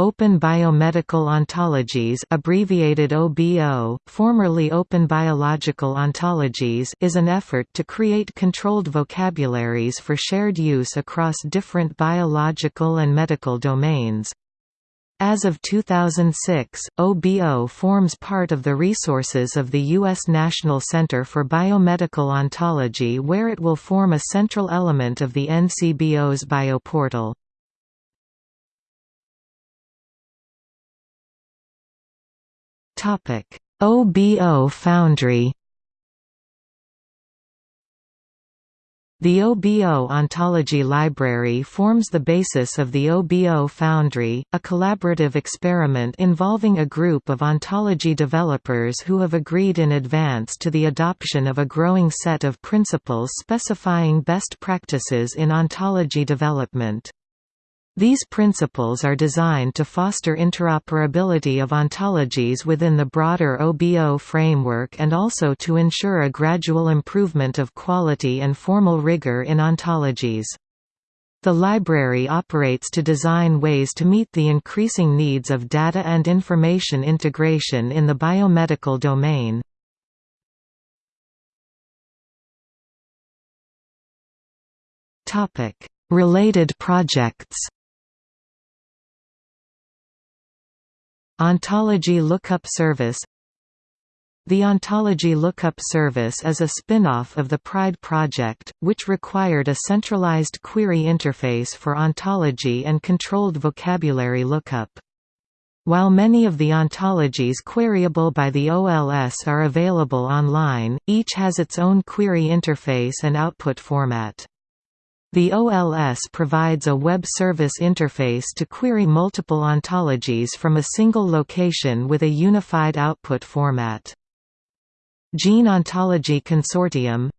Open Biomedical Ontologies abbreviated OBO, formerly Open Biological Ontologies is an effort to create controlled vocabularies for shared use across different biological and medical domains. As of 2006, OBO forms part of the resources of the U.S. National Center for Biomedical Ontology where it will form a central element of the NCBO's bioportal. OBO Foundry The OBO Ontology Library forms the basis of the OBO Foundry, a collaborative experiment involving a group of ontology developers who have agreed in advance to the adoption of a growing set of principles specifying best practices in ontology development. These principles are designed to foster interoperability of ontologies within the broader OBO framework and also to ensure a gradual improvement of quality and formal rigor in ontologies. The library operates to design ways to meet the increasing needs of data and information integration in the biomedical domain. Related projects Ontology Lookup Service The Ontology Lookup Service is a spin-off of the PRIDE project, which required a centralized query interface for ontology and controlled vocabulary lookup. While many of the ontologies queryable by the OLS are available online, each has its own query interface and output format. The OLS provides a web service interface to query multiple ontologies from a single location with a unified output format. Gene Ontology Consortium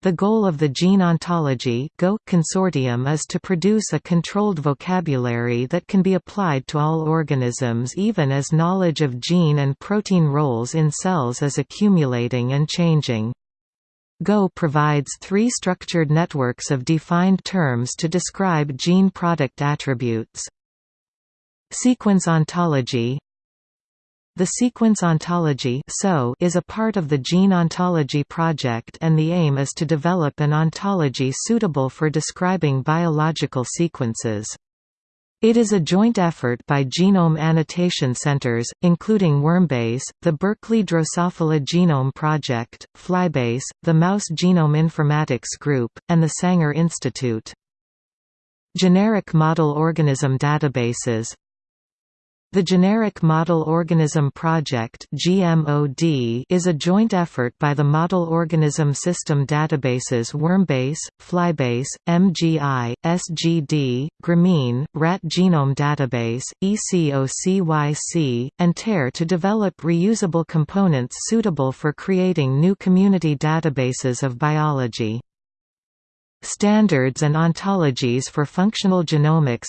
The goal of the Gene Ontology Go consortium is to produce a controlled vocabulary that can be applied to all organisms even as knowledge of gene and protein roles in cells is accumulating and changing. Go provides three structured networks of defined terms to describe gene product attributes. Sequence ontology The sequence ontology is a part of the Gene Ontology project and the aim is to develop an ontology suitable for describing biological sequences. It is a joint effort by genome annotation centers, including Wormbase, the Berkeley Drosophila Genome Project, Flybase, the Mouse Genome Informatics Group, and the Sanger Institute. Generic model organism databases the Generic Model Organism Project is a joint effort by the Model Organism System databases Wormbase, Flybase, MGI, SGD, Gramene, Rat Genome Database, ECOCYC, and TAIR to develop reusable components suitable for creating new community databases of biology. Standards and ontologies for functional genomics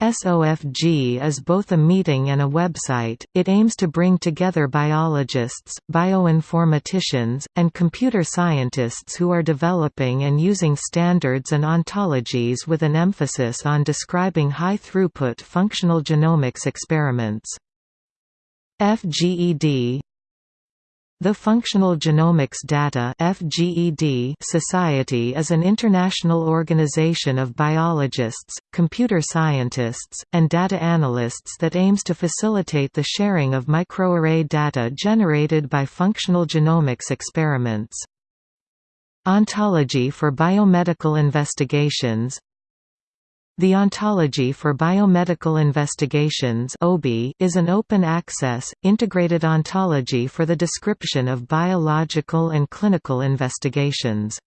SOFG is both a meeting and a website. It aims to bring together biologists, bioinformaticians, and computer scientists who are developing and using standards and ontologies with an emphasis on describing high throughput functional genomics experiments. FGED the Functional Genomics Data Society is an international organization of biologists, computer scientists, and data analysts that aims to facilitate the sharing of microarray data generated by functional genomics experiments. Ontology for biomedical investigations the Ontology for Biomedical Investigations is an open-access, integrated ontology for the description of biological and clinical investigations.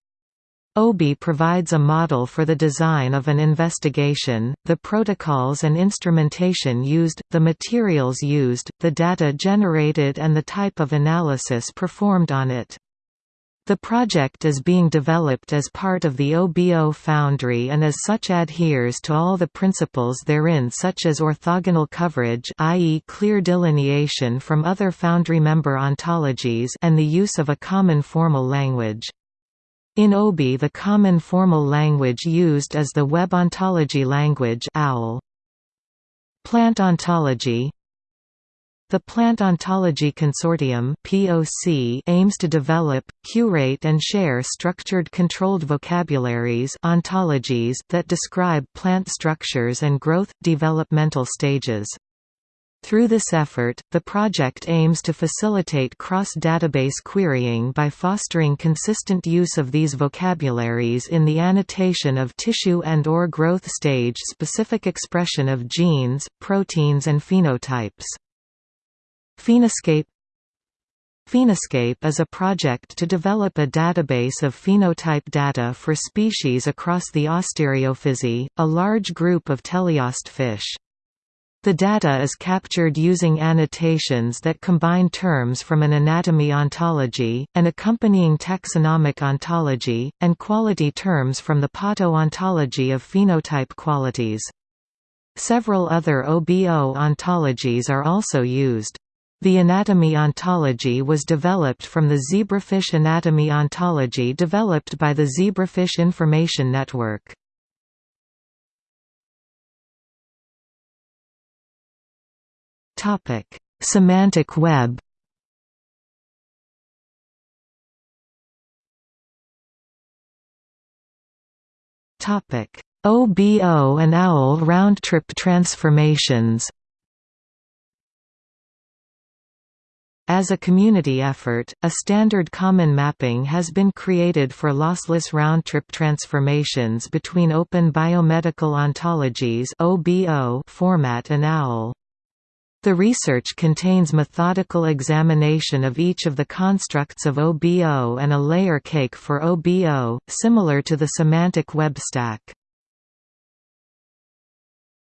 OBI provides a model for the design of an investigation, the protocols and instrumentation used, the materials used, the data generated and the type of analysis performed on it. The project is being developed as part of the OBO Foundry and as such adheres to all the principles therein such as orthogonal coverage i.e. clear delineation from other Foundry member ontologies and the use of a common formal language. In OBI the common formal language used is the Web Ontology Language OWL. Plant ontology the Plant Ontology Consortium (POC) aims to develop, curate and share structured controlled vocabularies ontologies that describe plant structures and growth developmental stages. Through this effort, the project aims to facilitate cross-database querying by fostering consistent use of these vocabularies in the annotation of tissue and or growth stage specific expression of genes, proteins and phenotypes. Phenoscape Phenoscape is a project to develop a database of phenotype data for species across the Ostariophysi, a large group of teleost fish. The data is captured using annotations that combine terms from an anatomy ontology, an accompanying taxonomic ontology, and quality terms from the Pato ontology of phenotype qualities. Several other OBO ontologies are also used. The anatomy ontology was developed from the zebrafish anatomy ontology developed by the Zebrafish Information Network. Semantic web OBO and OWL round-trip transformations As a community effort, a standard common mapping has been created for lossless round-trip transformations between Open Biomedical Ontologies format and OWL. The research contains methodical examination of each of the constructs of OBO and a layer cake for OBO, similar to the semantic web stack.